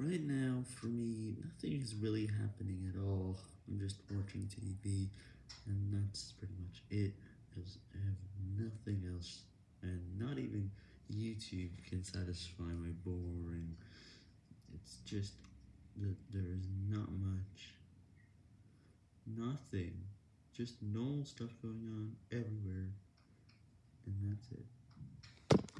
Right now, for me, nothing is really happening at all. I'm just watching TV, and that's pretty much it, because I have nothing else, and not even YouTube can satisfy my boring. It's just that there is not much. Nothing. Just normal stuff going on everywhere, and that's it.